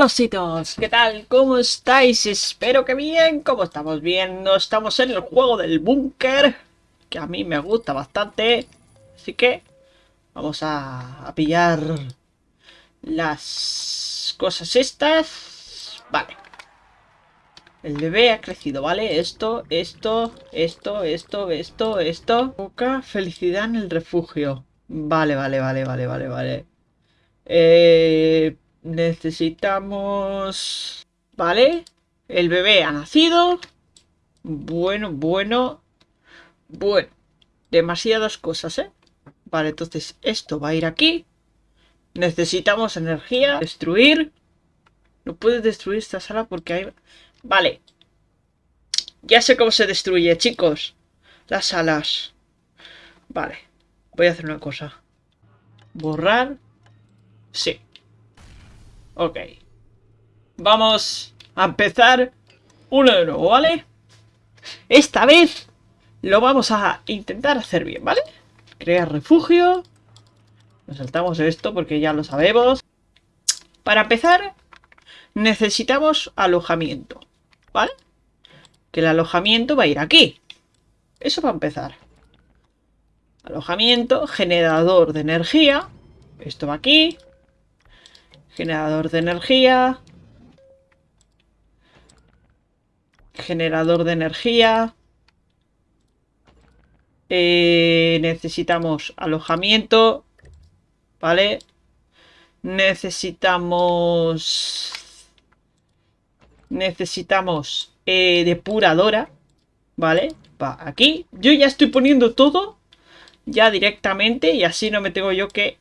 Hola chicos, ¿qué tal? ¿Cómo estáis? Espero que bien, ¿cómo estamos viendo? Estamos en el juego del búnker, que a mí me gusta bastante. Así que vamos a, a pillar las cosas estas. Vale. El bebé ha crecido, ¿vale? Esto, esto, esto, esto, esto, esto. Poca felicidad en el refugio. Vale, vale, vale, vale, vale, vale. Eh, necesitamos... Vale. El bebé ha nacido. Bueno, bueno. Bueno. Demasiadas cosas, ¿eh? Vale, entonces esto va a ir aquí. Necesitamos energía. Destruir. No puedes destruir esta sala porque hay... Vale. Ya sé cómo se destruye, chicos. Las salas. Vale. Voy a hacer una cosa. Borrar. Sí. Ok. Vamos a empezar uno de nuevo, ¿vale? Esta vez lo vamos a intentar hacer bien, ¿vale? Crear refugio. Nos saltamos esto porque ya lo sabemos. Para empezar, necesitamos alojamiento, ¿vale? Que el alojamiento va a ir aquí. Eso va a empezar. Alojamiento, generador de energía. Esto va aquí. Generador de energía. Generador de energía. Eh, necesitamos alojamiento. ¿Vale? Necesitamos... Necesitamos eh, depuradora. ¿Vale? Va aquí. Yo ya estoy poniendo todo ya directamente y así no me tengo yo que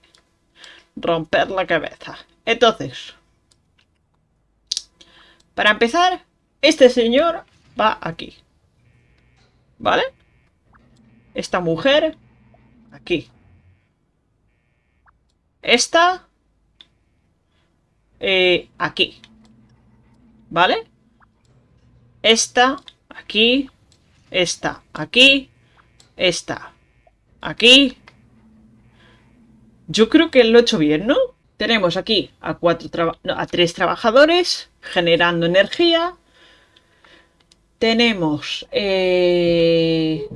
romper la cabeza. Entonces, para empezar, este señor va aquí. ¿Vale? Esta mujer, aquí. Esta, eh, aquí. ¿Vale? Esta, aquí. Esta, aquí. Esta, aquí. Yo creo que lo he hecho bien, ¿no? Tenemos aquí a, tres trabajadores generando energía. Tenemos eh,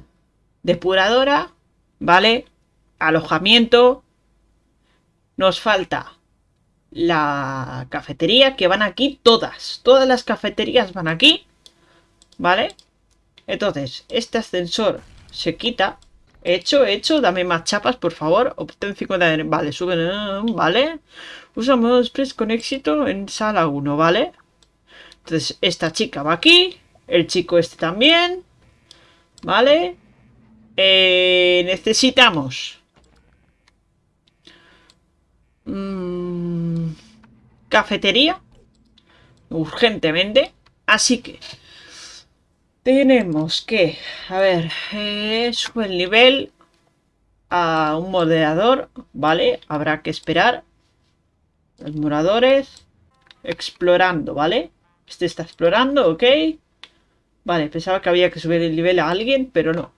depuradora, ¿vale? Alojamiento. Nos falta la cafetería, que van aquí todas. Todas las cafeterías van aquí, ¿vale? Entonces, este ascensor se quita Hecho, hecho, dame más chapas, por favor. Obtén 50 de... Vale, suben, vale. Usamos express con éxito en sala 1, ¿vale? Entonces, esta chica va aquí. El chico este también. ¿Vale? Eh, necesitamos... Mm, cafetería. Urgentemente. Así que... Tenemos que, a ver, eh, sube el nivel a un moderador, ¿vale? Habrá que esperar. Los moradores, explorando, ¿vale? Este está explorando, ok. Vale, pensaba que había que subir el nivel a alguien, pero no.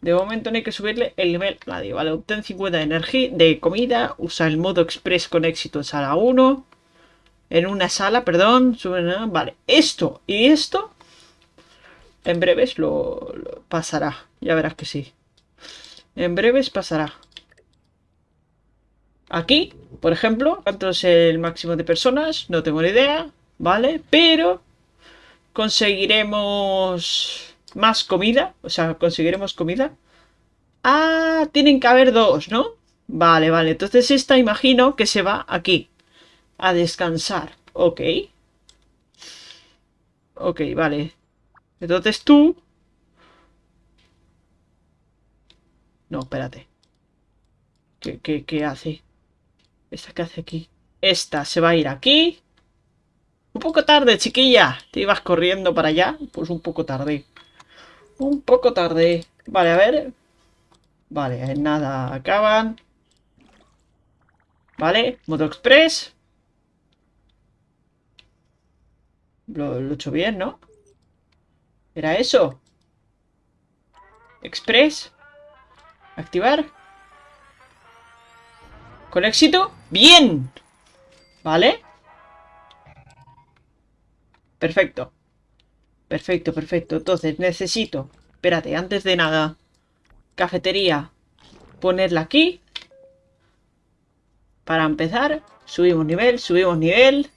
De momento no hay que subirle el nivel a nadie, ¿vale? Obtén 50 de energía, de comida, usa el modo express con éxito en sala 1. En una sala, perdón, sube, vale. Esto y esto en breves lo, pasará. Ya verás que sí. En breves pasará. Aquí, por ejemplo, ¿cuánto es el máximo de personas? No tengo ni idea, ¿vale? Pero conseguiremos más comida. O sea, conseguiremos comida. Ah, tienen que haber dos, ¿no? Vale, vale. Entonces esta imagino que se va aquí. A descansar. Ok. Ok, vale. Entonces tú... No, espérate. ¿Qué, qué, qué hace? ¿Esta qué hace aquí? Esta se va a ir aquí. Un poco tarde, chiquilla. ¿Te ibas corriendo para allá? Pues un poco tarde. Un poco tarde. Vale, a ver. Vale, nada. Acaban. Vale, modo express. Lo, lo he hecho bien, ¿no? ¿Era eso? Express. Activar. Con éxito. ¡Bien! ¿Vale? Perfecto. Perfecto, perfecto. Entonces, necesito... Espérate, antes de nada. Cafetería. Ponerla aquí. Para empezar. Subimos nivel, subimos nivel.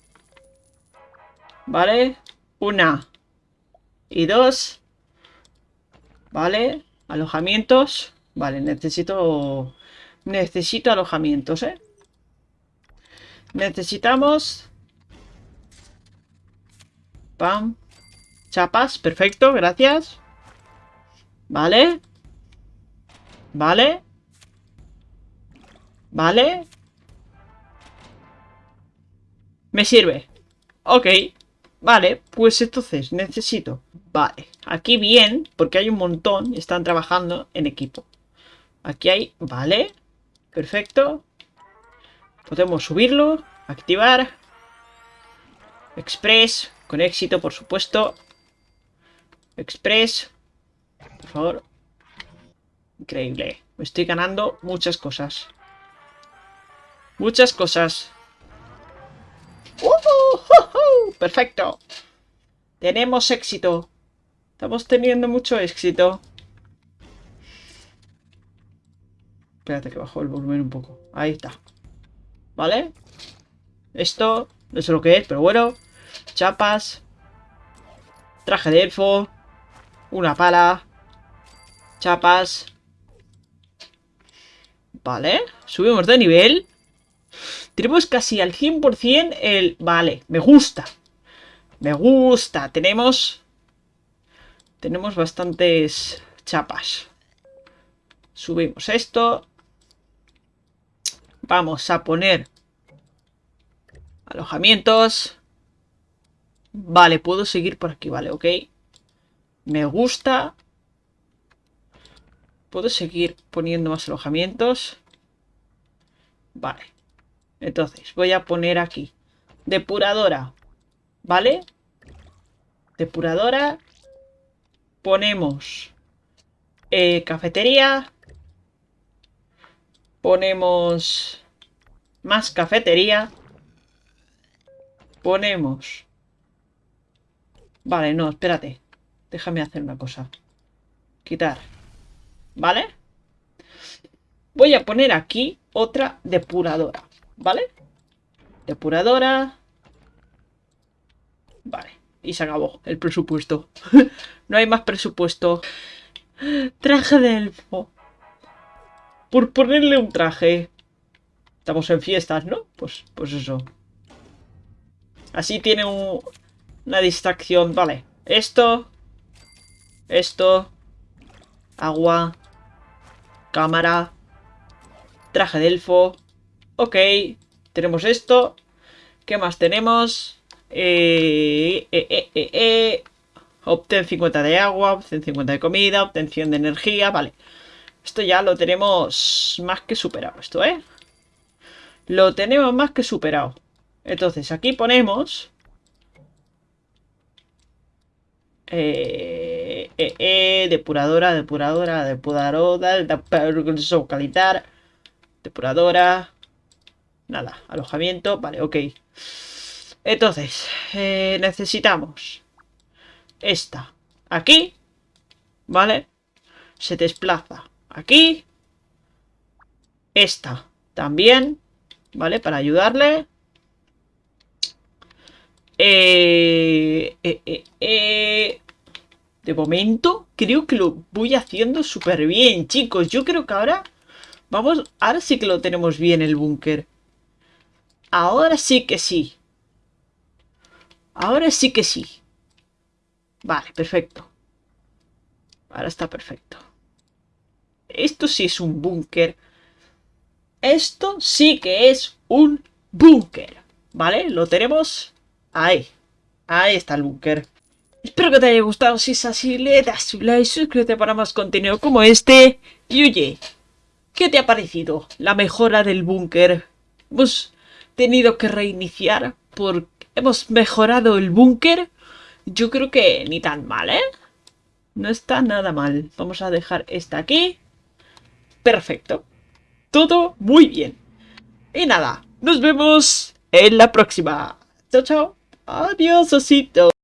Vale. Una. Y dos. Vale. Alojamientos. Vale, necesito... Necesito alojamientos, ¿eh? Necesitamos... Pam. Chapas, perfecto, gracias. Vale. Vale. Vale. Me sirve. Ok. Vale, pues entonces necesito... Vale, aquí bien, porque hay un montón y están trabajando en equipo. Aquí hay... Vale. Perfecto. Podemos subirlo. Activar. Express. Con éxito, por supuesto. Express. Por favor. Increíble. Me estoy ganando muchas cosas. Muchas cosas. ¡Uh! Perfecto. Tenemos éxito. Estamos teniendo mucho éxito. Espérate que bajo el volumen un poco. Ahí está. ¿Vale? Esto, no sé lo que es, pero bueno. Chapas. Traje de elfo. Una pala. Chapas. Vale. Subimos de nivel. Tenemos casi al 100% el... Vale, me gusta. Me gusta. Tenemos... Tenemos bastantes chapas. Subimos esto. Vamos a poner alojamientos. Vale, puedo seguir por aquí, vale, ok. Me gusta. Puedo seguir poniendo más alojamientos. Vale. Entonces, voy a poner aquí. Depuradora. ¿Vale? Depuradora. Ponemos eh, cafetería. Ponemos más cafetería. Ponemos... Vale, no, espérate. Déjame hacer una cosa. Quitar. ¿Vale? Voy a poner aquí otra depuradora. ¿Vale? Depuradora. Vale. Y se acabó el presupuesto. no hay más presupuesto. Traje de elfo. Por ponerle un traje. Estamos en fiestas, ¿no? Pues, pues eso. Así tiene una distracción. Vale. Esto. Esto. Agua. Cámara. Traje de elfo. Ok. Tenemos esto. ¿Qué más tenemos? Eh, eh, eh, eh, eh. Obtén 50 de agua, obtén 50 de comida, obtención de energía, vale. Esto ya lo tenemos más que superado, esto, ¿eh? Lo tenemos más que superado. Entonces, aquí ponemos... Eh, eh, eh, depuradora, depuradora, depuradora, depuradora, depuradora, nada, alojamiento, vale, ok. Entonces, eh, necesitamos esta aquí, ¿vale? Se desplaza aquí, esta también, ¿vale? Para ayudarle. Eh, eh, de momento, creo que lo voy haciendo súper bien, chicos. Yo creo que ahora... Vamos, ahora sí que lo tenemos bien el búnker. Ahora sí que sí. Ahora sí que sí. Vale, perfecto. Ahora está perfecto. Esto sí es un búnker. Esto sí que es un búnker. ¿Vale? Lo tenemos ahí. Ahí está el búnker. Espero que te haya gustado. Si es así, le das un like, suscríbete para más contenido como este. Y oye, ¿qué te ha parecido la mejora del búnker? Hemos tenido que reiniciar porque hemos mejorado el búnker. Yo creo que ni tan mal, ¿eh? No está nada mal. Vamos a dejar esta aquí. Perfecto. Todo muy bien. Y nada, nos vemos en la próxima. Chao, chao. Adiós, osito.